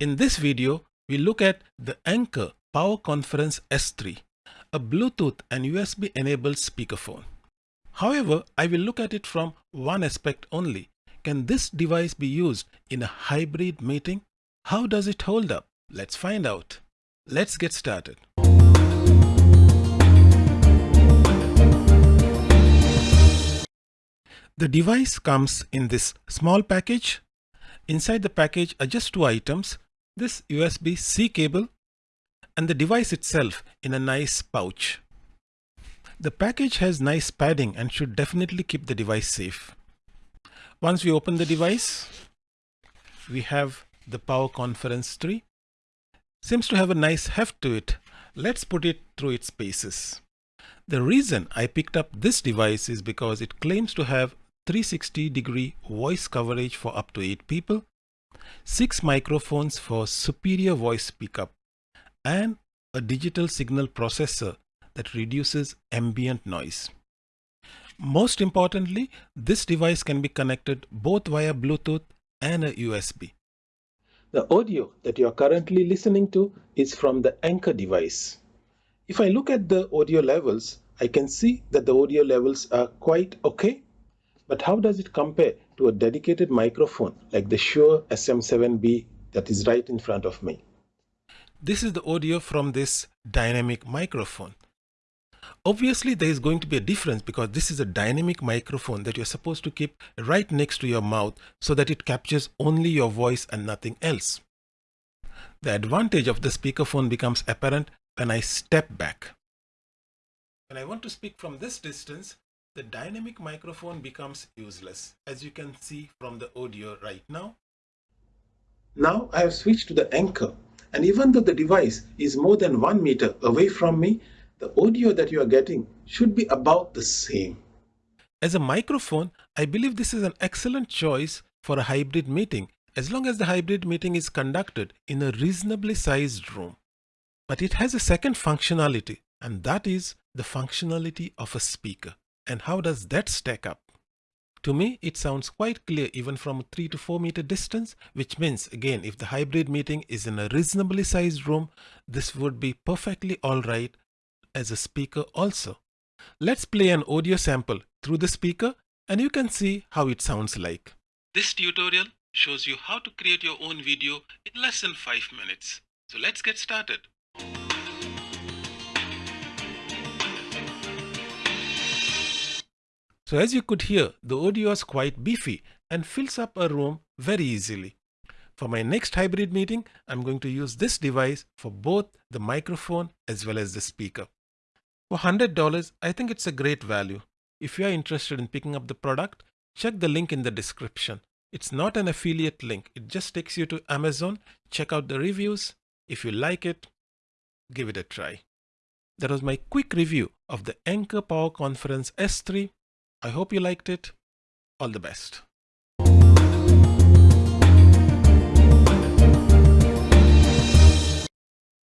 In this video, we look at the Anker Power Conference S3, a Bluetooth and USB enabled speakerphone. However, I will look at it from one aspect only. Can this device be used in a hybrid meeting? How does it hold up? Let's find out. Let's get started. The device comes in this small package. Inside the package are just two items, this USB-C cable and the device itself in a nice pouch. The package has nice padding and should definitely keep the device safe. Once we open the device, we have the Power Conference 3. Seems to have a nice heft to it. Let's put it through its paces. The reason I picked up this device is because it claims to have 360 degree voice coverage for up to 8 people 6 microphones for superior voice pickup, and a digital signal processor that reduces ambient noise. Most importantly, this device can be connected both via Bluetooth and a USB. The audio that you are currently listening to is from the Anker device. If I look at the audio levels, I can see that the audio levels are quite okay. But how does it compare to a dedicated microphone like the Shure SM7B that is right in front of me. This is the audio from this dynamic microphone. Obviously, there is going to be a difference because this is a dynamic microphone that you're supposed to keep right next to your mouth so that it captures only your voice and nothing else. The advantage of the speakerphone becomes apparent when I step back. When I want to speak from this distance, the dynamic microphone becomes useless as you can see from the audio right now. Now I have switched to the Anker and even though the device is more than one meter away from me, the audio that you are getting should be about the same. As a microphone, I believe this is an excellent choice for a hybrid meeting as long as the hybrid meeting is conducted in a reasonably sized room. But it has a second functionality and that is the functionality of a speaker. And how does that stack up? To me, it sounds quite clear even from a 3 to 4 meter distance, which means again, if the hybrid meeting is in a reasonably sized room, this would be perfectly alright as a speaker also. Let's play an audio sample through the speaker and you can see how it sounds like. This tutorial shows you how to create your own video in less than 5 minutes. So let's get started. So as you could hear, the audio is quite beefy and fills up a room very easily. For my next hybrid meeting, I'm going to use this device for both the microphone as well as the speaker. For $100, I think it's a great value. If you are interested in picking up the product, check the link in the description. It's not an affiliate link. It just takes you to Amazon. Check out the reviews. If you like it, give it a try. That was my quick review of the Anker Power Conference S3 I hope you liked it. All the best.